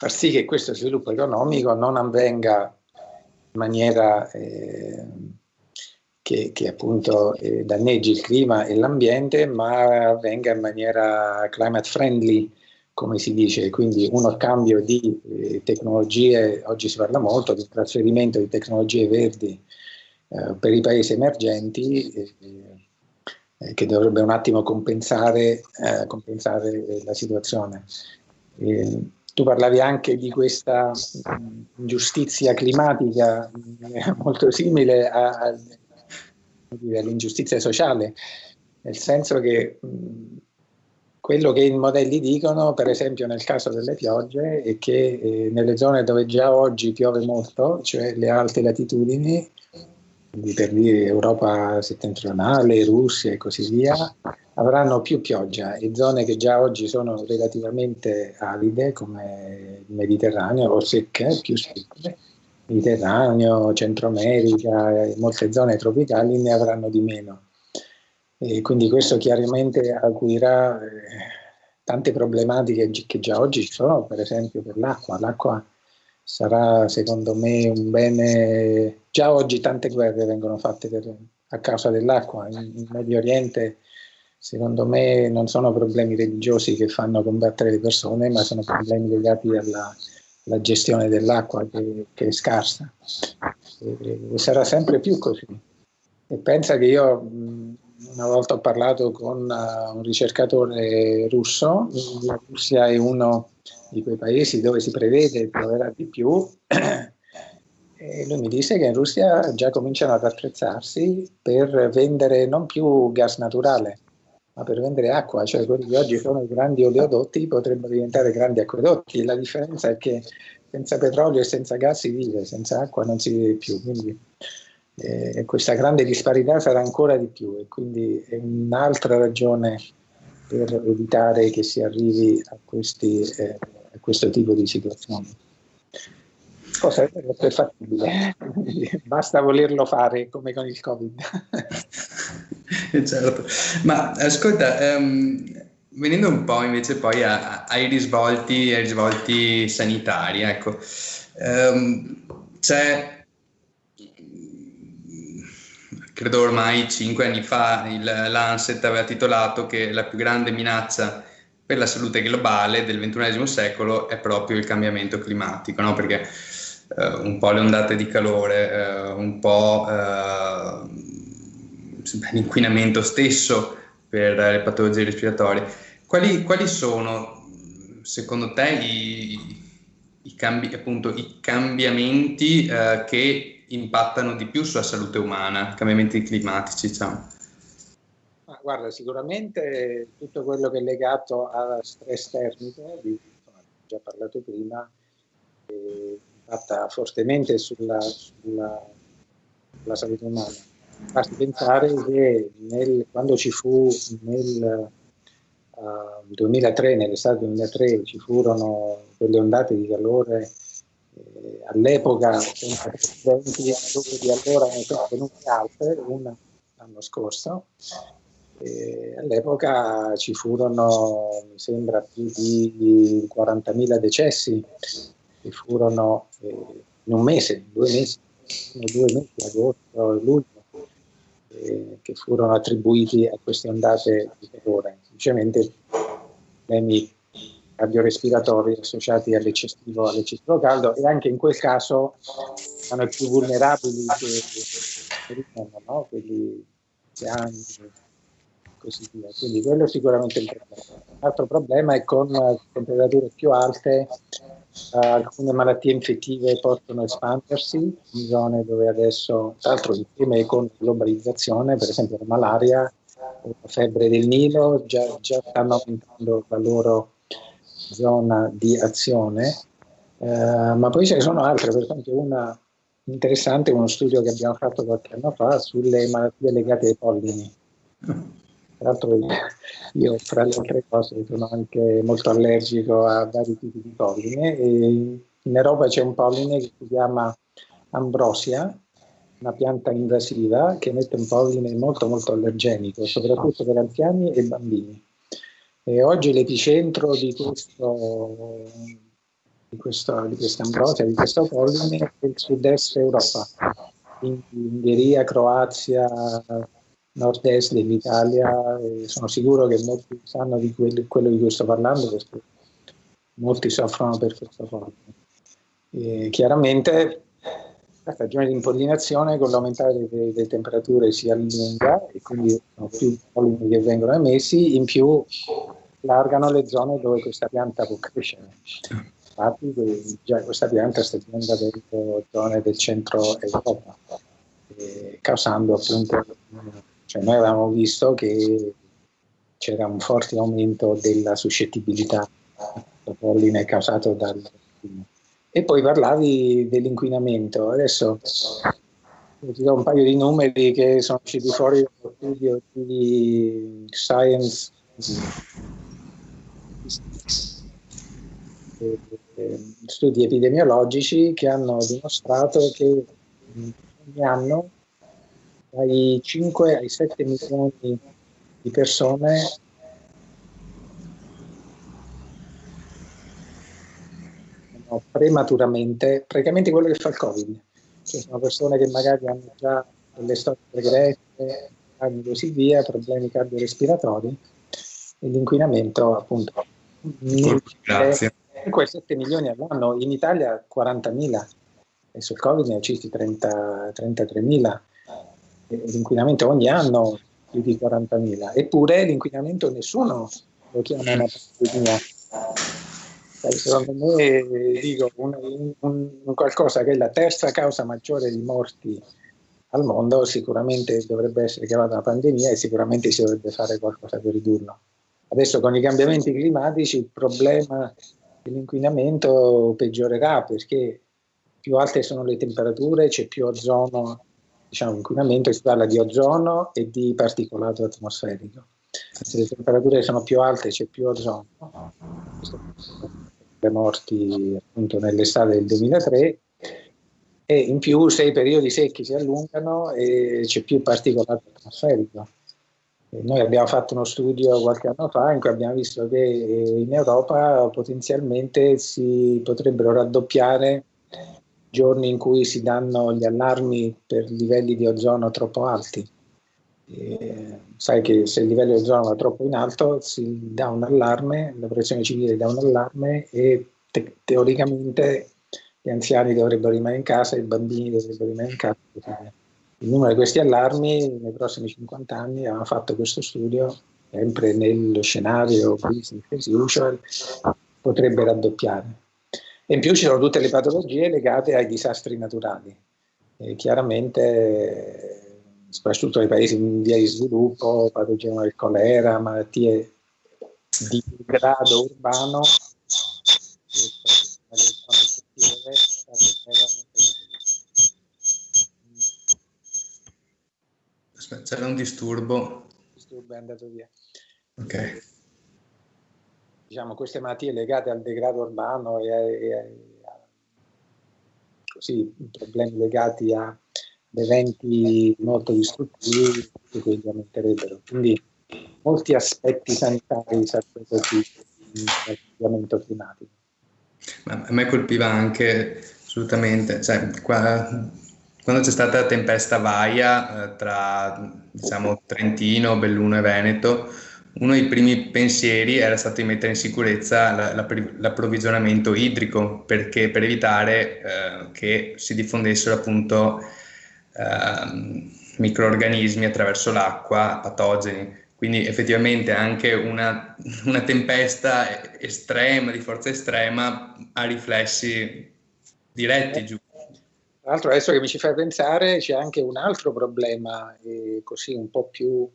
far sì che questo sviluppo economico non avvenga in maniera eh, che, che, appunto eh, danneggi il clima e l'ambiente, ma avvenga in maniera climate friendly, come si dice, quindi uno scambio di eh, tecnologie, oggi si parla molto di trasferimento di tecnologie verdi eh, per i paesi emergenti, eh, eh, che dovrebbe un attimo compensare, compensare la situazione. Tu parlavi anche di questa giustizia climatica molto simile a, dire, l'ingiustizia sociale, nel senso che quello che i modelli dicono, per esempio nel caso delle piogge, è che eh, nelle zone dove già oggi piove molto, cioè le alte latitudini, quindi per dire Europa settentrionale, Russia e così via, avranno più pioggia e zone che già oggi sono relativamente aride come il Mediterraneo o secche, più secche, Mediterraneo, Centro America molte zone tropicali ne avranno di meno. E quindi questo chiaramente acuirà eh, tante problematiche che già oggi ci sono, per esempio per l'acqua. L'acqua sarà secondo me un bene, già oggi tante guerre vengono fatte per, a causa dell'acqua, in, in, Medio Oriente secondo me non sono problemi religiosi che fanno combattere le persone, ma sono problemi legati alla, alla gestione dell'acqua che, che, è scarsa. E, e, sarà sempre più così. E pensa che io una volta ho parlato con uh, un ricercatore russo, la Russia è uno di quei paesi dove si prevede pioverà di più. E lui mi disse che in Russia già cominciano ad attrezzarsi per vendere non più gas naturale, ma per vendere acqua, cioè quelli che oggi sono i grandi oleodotti potrebbero diventare grandi acquedotti. La differenza è che senza petrolio e senza gas si vive, senza acqua non si vive più. Quindi eh, questa grande disparità sarà ancora di più e quindi è un'altra ragione per evitare che si arrivi a questi eh, a questo tipo di situazioni. Cosa è fattibile, basta volerlo fare come con il Covid. certo, ma ascolta, um, venendo un po' invece poi a, a, ai, risvolti, ai risvolti sanitari, ecco, um, c'è credo ormai cinque anni fa il, l'Anset aveva titolato che la più grande minaccia per la salute globale del XXI secolo è proprio il cambiamento climatico, no? perché eh, un po' le ondate di calore, eh, un po' eh, l'inquinamento stesso per le patologie respiratorie. Quali, quali sono, secondo te, i, i, cambi, appunto, i cambiamenti eh, che impattano di più sulla salute umana, cambiamenti climatici, diciamo? guarda, sicuramente tutto quello che è legato a stress termico, di cui ho già parlato prima, eh, impatta fortemente sulla, sulla, sulla, salute umana. Basti pensare che nel, quando ci fu nel uh, 2003, nell'estate 2003, ci furono quelle ondate di calore eh, all'epoca precedenti, dove di allora venute altre, una l'anno scorso, e all'epoca ci furono, mi sembra, più di 40.000 decessi. Che furono eh, in un mese, due mesi, due mesi, agosto e luglio, eh, che furono attribuiti a queste ondate di calore, semplicemente problemi cardiorespiratori associati all'eccessivo, all'eccessivo caldo e anche in quel caso sono più vulnerabili che, che no? quelli anziani, così via. Quindi quello è sicuramente il problema. Un altro problema è con eh, temperature più alte uh, alcune malattie infettive possono espandersi in zone dove adesso, tra l'altro insieme con globalizzazione, per esempio la malaria la febbre del Nilo, già, già stanno aumentando la loro zona di azione, uh, ma poi ce ne sono altre, per esempio una interessante, uno studio che abbiamo fatto qualche anno fa sulle malattie legate ai pollini. Tra l'altro io fra le altre cose sono anche molto allergico a vari tipi di polline e in Europa c'è un polline che si chiama ambrosia, una pianta invasiva che emette un polline molto molto allergenico, soprattutto per anziani e bambini. E oggi l'epicentro di questo di, questo, di questa ambrosia, di questo polline è il sud-est Europa, quindi Ungheria, Croazia, nord-est dell'Italia sono sicuro che molti sanno di quello, di cui sto parlando perché molti soffrono per questa. E chiaramente la stagione di impollinazione con l'aumentare delle, delle, temperature si allunga e quindi sono più pollini che vengono emessi, in più allargano le zone dove questa pianta può crescere. Infatti già questa pianta sta diventando zone del centro Europa eh, causando appunto, cioè noi avevamo visto che c'era un forte aumento della suscettibilità al polline causato dal e poi parlavi dell'inquinamento. Adesso ti do un paio di numeri che sono usciti fuori dallo studio di Science studi epidemiologici che hanno dimostrato che ogni anno dai 5 ai 7 milioni di persone prematuramente, praticamente quello che fa il Covid. Cioè sono persone che magari hanno già delle storie pregresse, e così via, problemi cardiorespiratori e l'inquinamento appunto. Grazie. 7 milioni all'anno, in Italia 40.000, adesso il Covid ne ha uccisi 33.000, l'inquinamento ogni anno più di 40.000, eppure l'inquinamento nessuno lo chiama una pandemia. Secondo me dico, un, un, un qualcosa che è la terza causa maggiore di morti al mondo sicuramente dovrebbe essere chiamata una pandemia e sicuramente si dovrebbe fare qualcosa per ridurlo. Adesso con i cambiamenti climatici il problema dell'inquinamento peggiorerà perché più alte sono le temperature, c'è più ozono, diciamo inquinamento, si parla di ozono e di particolato atmosferico. Se le temperature sono più alte c'è più ozono. Le morti appunto nell'estate del 2003 e in più se i periodi secchi si allungano e c'è più particolato atmosferico. Noi abbiamo fatto uno studio qualche anno fa in cui abbiamo visto che in Europa potenzialmente si potrebbero raddoppiare giorni in cui si danno gli allarmi per livelli di ozono troppo alti. E sai che se il livello di ozono va troppo in alto si dà un allarme, la protezione civile dà un allarme e te teoricamente gli anziani dovrebbero rimanere in casa, i bambini dovrebbero rimanere in casa il numero di questi allarmi nei prossimi 50 anni avevamo fatto questo studio sempre nello scenario business as usual potrebbe raddoppiare. E in più ci sono tutte le patologie legate ai disastri naturali. E chiaramente soprattutto nei paesi in via di sviluppo patogeno del colera malattie di grado urbano C'era un disturbo. Il disturbo è andato via. Ok. Diciamo, queste malattie legate al degrado urbano e, a, e a, così, problemi legati a eventi molto distruttivi che quindi aumenterebbero. Quindi molti aspetti sanitari sarebbero qui nel cambiamento climatico. Ma a me colpiva anche assolutamente, cioè, qua quando c'è stata la tempesta Vaia eh, tra diciamo, Trentino, Belluno e Veneto, uno dei primi pensieri era stato di mettere in sicurezza la, la, l'approvvigionamento idrico perché, per evitare eh, che si diffondessero appunto eh, microorganismi attraverso l'acqua, patogeni. Quindi effettivamente anche una, una tempesta estrema, di forza estrema, ha riflessi diretti giù tra l'altro adesso che mi ci fai pensare c'è anche un altro problema, eh, così un po' più,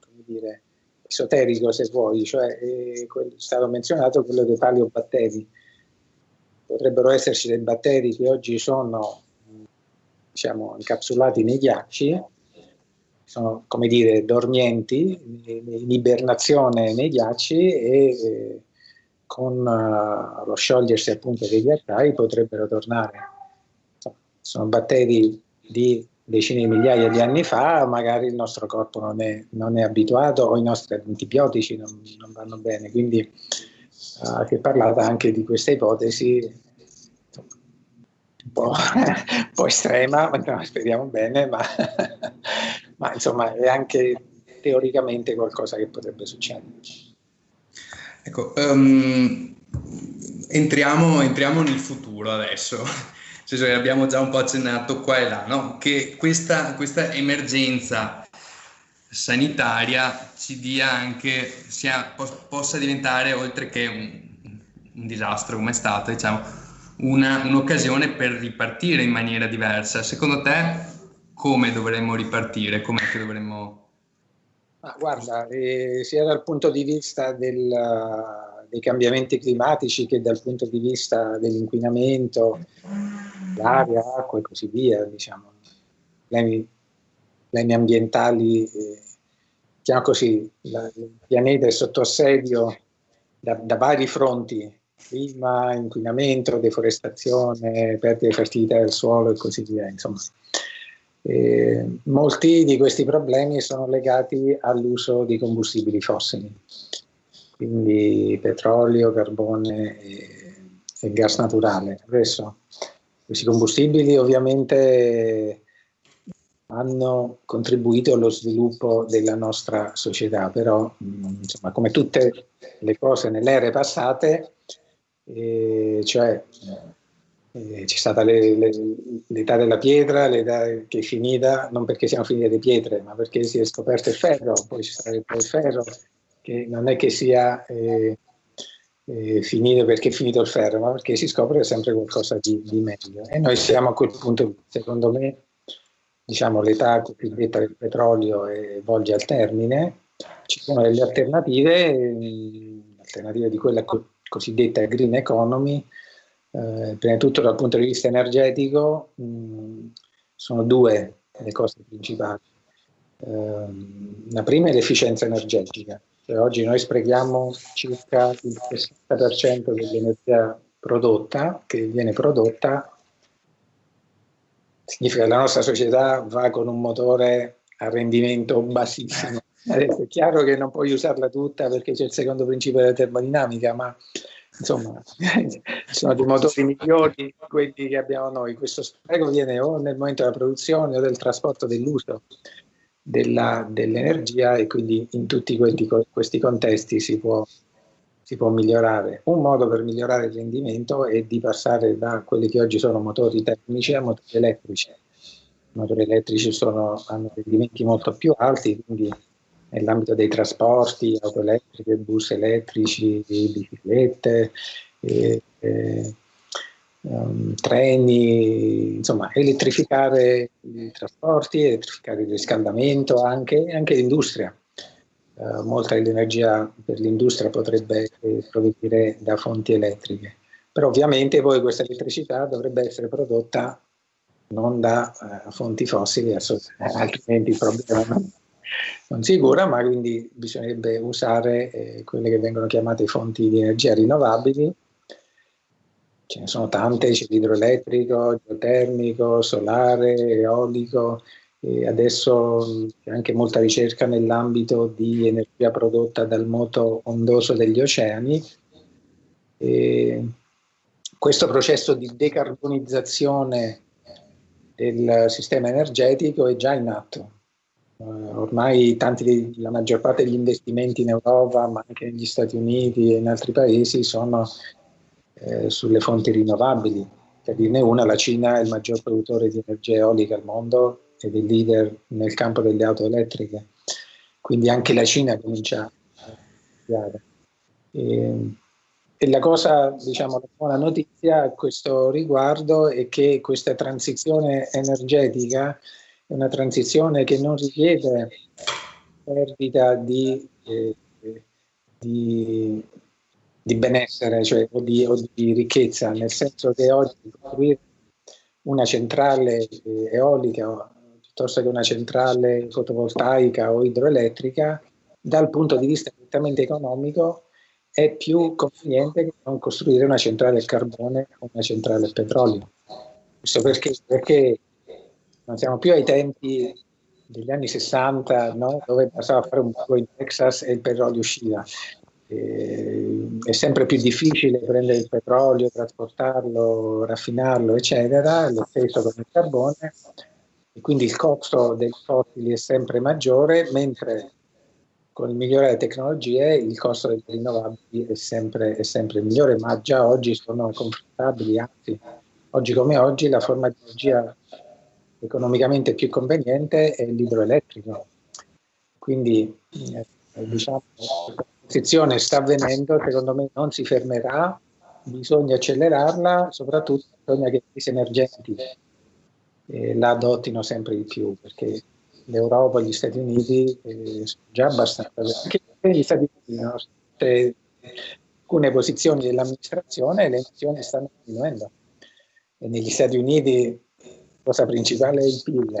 come dire, esoterico se vuoi, cioè eh, è stato menzionato quello dei paleobatteri. Potrebbero esserci dei batteri che oggi sono diciamo, incapsulati nei ghiacci, sono come dire dormienti, in ibernazione nei ghiacci e eh, con uh, lo sciogliersi appunto dei ghiacciai potrebbero tornare sono batteri di decine di migliaia di anni fa, magari il nostro corpo non è, non è abituato o i nostri antibiotici non, non vanno bene. Quindi uh, si è parlato anche di questa ipotesi un po', un po estrema, no, speriamo bene, ma, ma insomma è anche teoricamente qualcosa che potrebbe succedere. Ecco, um, entriamo, entriamo nel futuro adesso senso che abbiamo già un po' accennato qua e là, no? che questa, questa emergenza sanitaria ci dia anche, sia, possa diventare, oltre che un, un disastro come è stato, diciamo, una, un'occasione per ripartire in maniera diversa. Secondo te come dovremmo ripartire, come dovremmo... Ah, guarda, eh, sia dal punto di vista del, dei cambiamenti climatici che dal punto di vista dell'inquinamento, l'aria, acqua e così via, diciamo, problemi, problemi ambientali, eh, diciamo così, la, il pianeta è sotto assedio da, da vari fronti, clima, inquinamento, deforestazione, perdita di fertilità del suolo e così via. Insomma. Eh, molti di questi problemi sono legati all'uso di combustibili fossili, quindi petrolio, carbone e, e gas naturale. Adesso questi combustibili ovviamente hanno contribuito allo sviluppo della nostra società, però insomma, come tutte le cose nelle ere passate, eh, cioè eh, c'è stata l'età della pietra, l'età che è finita, non perché siano finite le pietre, ma perché si è scoperto il ferro, poi c'è stato il ferro, che non è che sia eh, eh, finito perché è finito il ferro, ma perché si scopre sempre qualcosa di, di meglio. E noi siamo a quel punto, secondo me, diciamo l'età cosiddetta del petrolio eh, volge al termine, ci sono delle alternative, alternative di quella co cosiddetta green economy, eh, prima di tutto dal punto di vista energetico mh, sono due le cose principali. Eh, la prima è l'efficienza energetica, cioè, oggi noi sprechiamo circa il 60% dell'energia prodotta, che viene prodotta, significa che la nostra società va con un motore a rendimento bassissimo. Adesso è chiaro che non puoi usarla tutta perché c'è il secondo principio della termodinamica, ma insomma sono dei motori migliori quelli che abbiamo noi. Questo spreco viene o nel momento della produzione o del trasporto dell'uso dell'energia e quindi in tutti quelli, questi contesti si può, si può migliorare. Un modo per migliorare il rendimento è di passare da quelli che oggi sono motori termici a motori elettrici. I motori elettrici sono, hanno rendimenti molto più alti, quindi nell'ambito dei trasporti, auto elettriche, bus elettrici, biciclette, e, e, um, treni, insomma elettrificare i trasporti, elettrificare il riscaldamento, anche, anche l'industria. Uh, molta dell'energia per l'industria potrebbe provenire da fonti elettriche, però ovviamente poi questa elettricità dovrebbe essere prodotta non da uh, fonti fossili, altrimenti il problema non, non si cura, ma quindi bisognerebbe usare eh, quelle che vengono chiamate fonti di energia rinnovabili. Ce ne sono tante, c'è l'idroelettrico, geotermico, solare, eolico, e adesso c'è anche molta ricerca nell'ambito di energia prodotta dal moto ondoso degli oceani. E questo processo di decarbonizzazione del sistema energetico è già in atto Uh, ormai tanti, la maggior parte degli investimenti in Europa, ma anche negli Stati Uniti e in altri paesi, sono eh, sulle fonti rinnovabili. Per dirne una, la Cina è il maggior produttore di energia eolica al mondo ed è leader nel campo delle auto elettriche. Quindi anche la Cina comincia a studiare. E, e la cosa, diciamo, la buona notizia a questo riguardo è che questa transizione energetica è una transizione che non richiede perdita di, eh, di, di benessere cioè, o, di, o, di, ricchezza, nel senso che oggi costruire una centrale eh, eolica piuttosto che una centrale fotovoltaica o idroelettrica, dal punto di vista prettamente economico, è più conveniente che non costruire una centrale al carbone o una centrale al petrolio. Questo perché, perché non siamo più ai tempi degli anni 60 no? dove bastava fare un po' in Texas e il petrolio usciva. E, è sempre più difficile prendere il petrolio, trasportarlo, raffinarlo, eccetera, lo stesso con il carbone, e quindi il costo dei fossili è sempre maggiore, mentre con il migliore delle tecnologie il costo delle rinnovabili è sempre, è sempre migliore, ma già oggi sono confrontabili, anzi, oggi come oggi la forma di energia economicamente più conveniente è l'idroelettrico. Quindi eh, diciamo, la transizione sta avvenendo, secondo me non si fermerà, bisogna accelerarla, soprattutto bisogna che i paesi emergenti eh, la adottino sempre di più, perché l'Europa e gli Stati Uniti eh, sono già abbastanza, anche negli Stati Uniti, no? alcune posizioni dell'amministrazione le emissioni stanno diminuendo. E negli Stati Uniti la cosa principale è il PIL,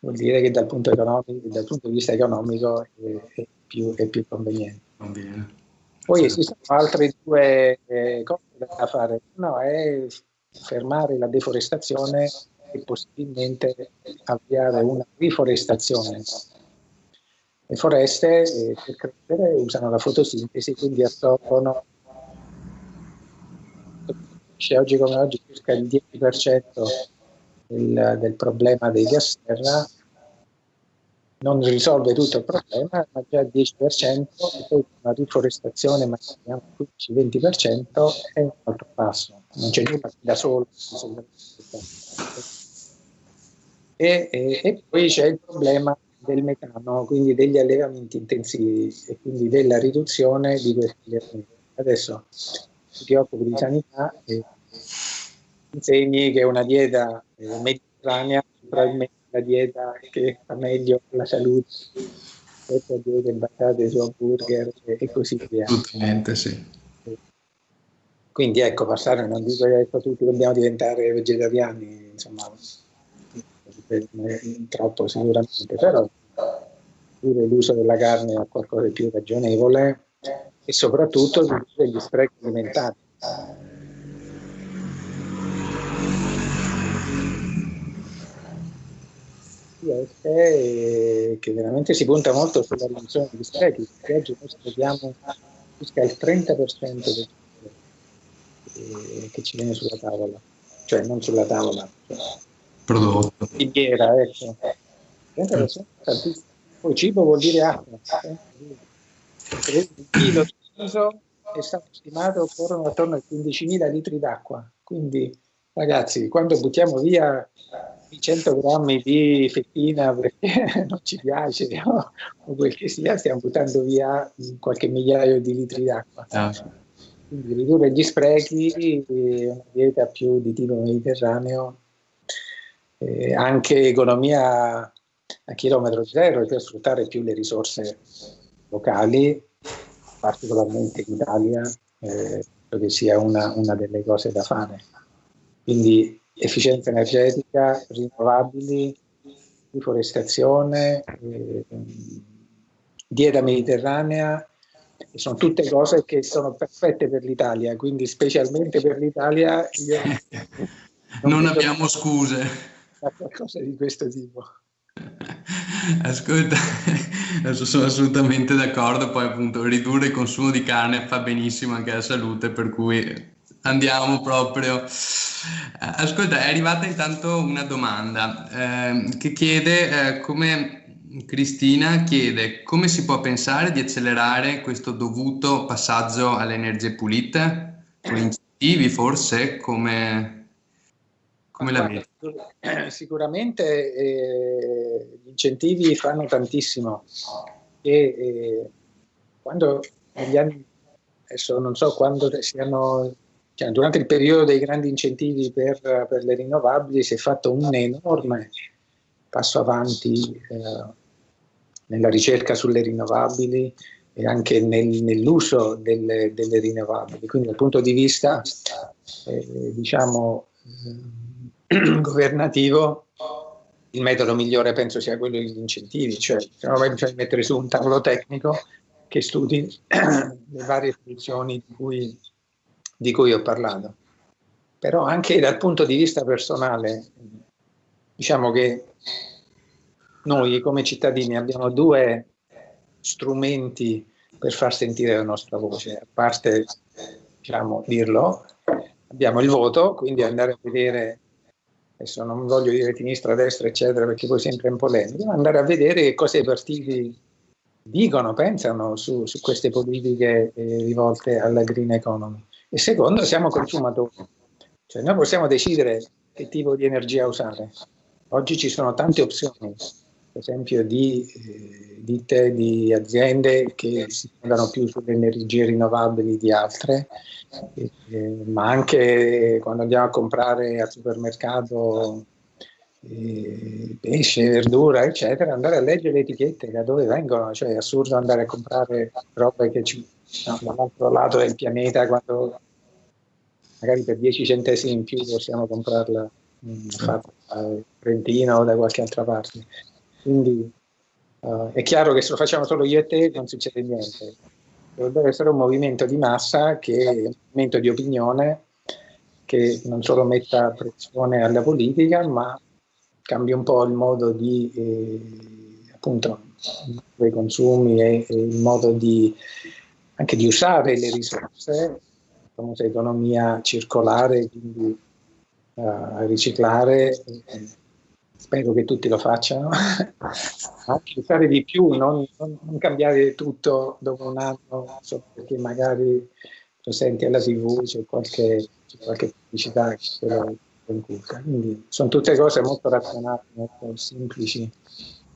vuol dire che dal punto, dal punto, di vista economico è, è, più, è più, conveniente. Poi esistono altre due eh, cose da fare. Uno è fermare la deforestazione e possibilmente avviare una riforestazione. Le foreste eh, per crescere usano la fotosintesi, quindi assorbono oggi come oggi circa il 10% del, del problema dei gas serra non risolve tutto il problema, ma già il 10% e poi una riforestazione magari 15-20% è un altro passo, non c'è nulla da solo. E, e, e poi c'è il problema del metano, quindi degli allevamenti intensivi e quindi della riduzione di questi allevamenti. Adesso ti occupi di sanità e insegni che una dieta eh, mediterranea probabilmente la dieta che fa meglio la salute queste diete basate su hamburger e così via. Assolutamente sì. Quindi ecco, passare, non dico che ecco, tutti dobbiamo diventare vegetariani, insomma, troppo sicuramente, però pure l'uso della carne a qualcosa di più ragionevole e soprattutto gli sprechi alimentari. È che veramente si punta molto sulla riduzione degli sprechi, perché oggi noi sprechiamo circa il 30% del che ci viene sulla tavola, cioè non sulla tavola, cioè prodotto. Filiera, ecco. 30% tantissimo. Poi cibo vuol dire acqua. Eh? Il chilo di riso è stato stimato occorrono attorno ai 15.000 litri d'acqua. Quindi, ragazzi, quando buttiamo via 100 grammi di fettina perché non ci piace no? o quel che sia, stiamo buttando via qualche migliaio di litri d'acqua. Ah. Quindi ridurre gli sprechi, una dieta più di tipo mediterraneo, eh, anche economia a chilometro zero per sfruttare più le risorse locali, particolarmente in Italia, eh, credo che sia una, una delle cose da fare. Quindi efficienza energetica, rinnovabili, riforestazione, eh, dieta mediterranea, sono tutte cose che sono perfette per l'Italia, quindi specialmente per l'Italia non, non abbiamo scuse. Qualcosa di questo tipo. Ascolta, sono assolutamente d'accordo, poi appunto ridurre il consumo di carne fa benissimo anche alla salute, per cui andiamo proprio. Ascolta, è arrivata intanto una domanda eh, che chiede eh, come Cristina chiede come si può pensare di accelerare questo dovuto passaggio alle energie pulite? Con incentivi forse? Come, come la vedi? Sicuramente eh, gli incentivi fanno tantissimo e eh, quando negli anni, adesso non so quando siano cioè, durante il periodo dei grandi incentivi per, per, le rinnovabili si è fatto un enorme passo avanti eh, nella ricerca sulle rinnovabili e anche nel, nell'uso delle, delle, rinnovabili. Quindi dal punto di vista eh, diciamo, eh, governativo il metodo migliore penso sia quello degli incentivi, cioè, cioè mettere su un tavolo tecnico che studi le varie soluzioni di cui di cui ho parlato. Però anche dal punto di vista personale, diciamo che noi come cittadini abbiamo due strumenti per far sentire la nostra voce, a parte diciamo, dirlo, abbiamo il voto, quindi andare a vedere, adesso non voglio dire sinistra, destra, eccetera, perché poi sempre in polemica, ma andare a vedere cosa i partiti dicono, pensano su, su queste politiche eh, rivolte alla green economy. E secondo, siamo consumatori. Cioè noi possiamo decidere che tipo di energia usare. Oggi ci sono tante opzioni, per esempio di eh, ditte, di aziende che si fondano più sulle energie rinnovabili di altre, eh, ma anche quando andiamo a comprare al supermercato pesce, verdura, eccetera, andare a leggere le etichette da dove vengono, cioè è assurdo andare a comprare robe che ci dall'altro lato del pianeta quando magari per 10 centesimi in più possiamo comprarla mh, fatta da Trentino o da qualche altra parte. Quindi uh, è chiaro che se lo facciamo solo io e te non succede niente. Dovrebbe essere un movimento di massa che è un movimento di opinione che non solo metta pressione alla politica, ma cambia un po' il modo di eh, appunto dei consumi e, e, il modo di anche di usare le risorse, la famosa economia circolare, quindi uh, riciclare, eh, spero che tutti lo facciano, anche usare di più, non, non, cambiare tutto dopo un anno, solo perché magari lo senti alla tv, c'è qualche, qualche pubblicità che te lo inculca. Quindi sono tutte cose molto razionali, molto semplici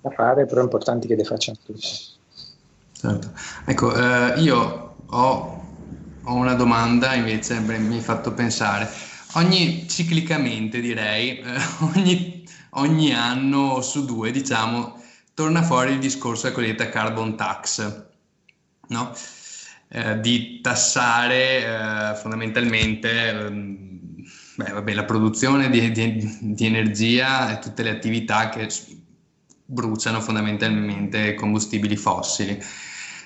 da fare, però importanti che le facciano tutti. Certo. Ecco, eh, io ho, ho, una domanda invece, beh, mi hai fatto pensare. Ogni, ciclicamente direi, eh, ogni, ogni, anno su due, diciamo, torna fuori il discorso della cosiddetta carbon tax, no? Eh, di tassare eh, fondamentalmente ehm, beh, vabbè, la produzione di, di, di, energia e tutte le attività che bruciano fondamentalmente combustibili fossili.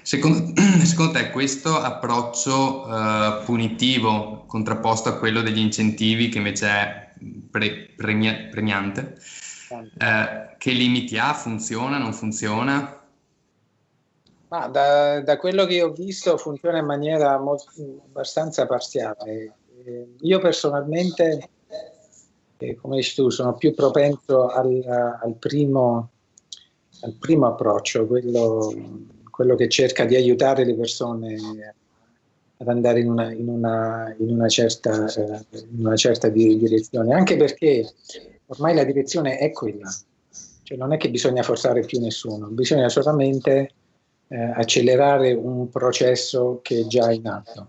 Secondo, secondo te questo approccio uh, punitivo contrapposto a quello degli incentivi che invece è pre, premia, premiante, uh, che limiti ha? Funziona? Non funziona? Ma da, da, quello che ho visto funziona in maniera molto, abbastanza parziale. Eh, io personalmente, eh, come dici tu, sono più propenso al, al, primo, al primo, approccio, quello, quello, che cerca di aiutare le persone ad andare in una, in una, in una certa, eh, in una certa direzione, anche perché ormai la direzione è quella, cioè non è che bisogna forzare più nessuno, bisogna solamente eh, accelerare un processo che è già in atto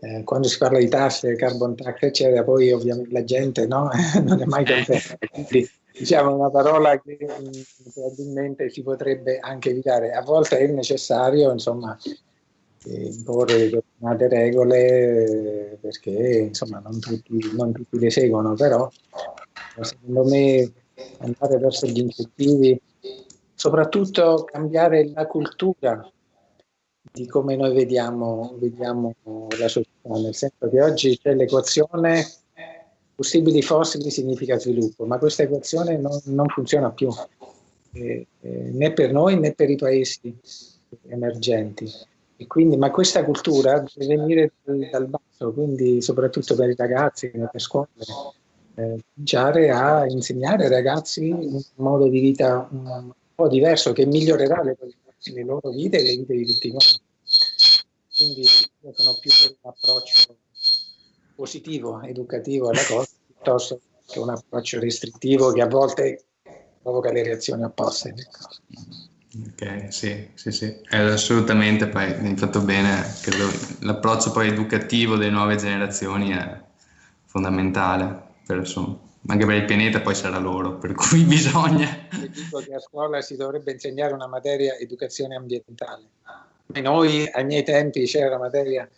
eh, quando si parla di tasse, carbon tax, eccetera, poi ovviamente la gente no? non è mai contenta. Quindi diciamo una parola che mm, probabilmente si potrebbe anche evitare. A volte è necessario, insomma, eh, imporre determinate regole eh, perché insomma non tutti, non tutti le seguono, però secondo me andare verso gli incentivi, soprattutto cambiare la cultura di come noi vediamo, vediamo, la società, nel senso che oggi c'è l'equazione possibili fossili significa sviluppo, ma questa equazione non, non funziona più, eh, eh, né per noi né per i paesi emergenti. E quindi, ma questa cultura deve venire dal, dal basso, quindi soprattutto per i ragazzi, per scuole, eh, cominciare a insegnare ai ragazzi un modo di vita un po' diverso che migliorerà le, le loro vite e le vite di tutti quanti. Quindi io sono più per un approccio positivo, educativo alla cosa, piuttosto che un approccio restrittivo che a volte provoca le reazioni opposte. Ok, sì, sì, sì, eh, assolutamente, poi hai fatto bene, credo l'approccio poi educativo delle nuove generazioni è fondamentale, per, insomma, anche per il pianeta poi sarà loro, per cui bisogna... Io dico che a scuola si dovrebbe insegnare una materia educazione ambientale noi ai miei tempi c'era la materia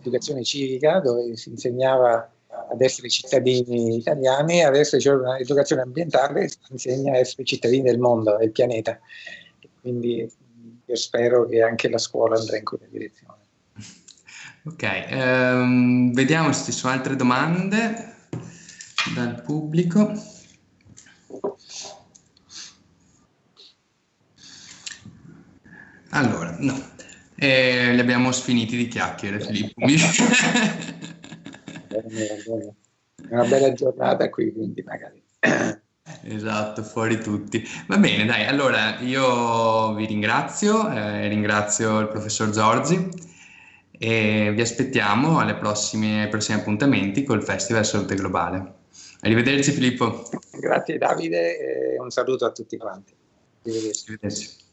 educazione civica dove si insegnava ad essere cittadini italiani, adesso c'è un'educazione ambientale che si insegna a essere cittadini del mondo, del pianeta. Quindi io spero che anche la scuola andrà in quella direzione. Ok, ehm, vediamo se ci sono altre domande dal pubblico. Allora, no, e li abbiamo sfiniti di chiacchiere, Filippo. È una bella giornata qui, quindi magari. Esatto, fuori tutti. Va bene, dai, allora io vi ringrazio, eh, ringrazio il professor Giorgi e vi aspettiamo alle prossime, ai prossimi appuntamenti col Festival Salute Globale. Arrivederci Filippo. Grazie Davide e un saluto a tutti quanti. Arrivederci. Arrivederci.